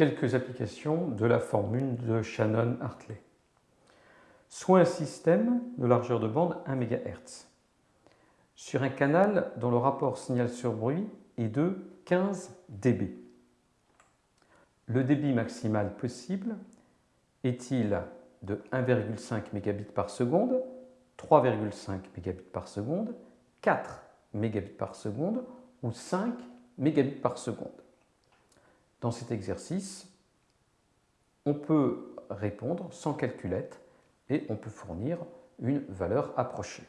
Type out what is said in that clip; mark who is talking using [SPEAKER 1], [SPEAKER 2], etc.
[SPEAKER 1] quelques applications de la formule de Shannon-Hartley. Soit un système de largeur de bande 1 MHz sur un canal dont le rapport signal sur bruit est de 15 dB. Le débit maximal possible est-il de 1,5 mégabits par seconde, 3,5 mégabits par seconde, 4 mégabits par seconde ou 5 mégabits par seconde? Dans cet exercice, on peut répondre sans calculette et on peut fournir une valeur approchée.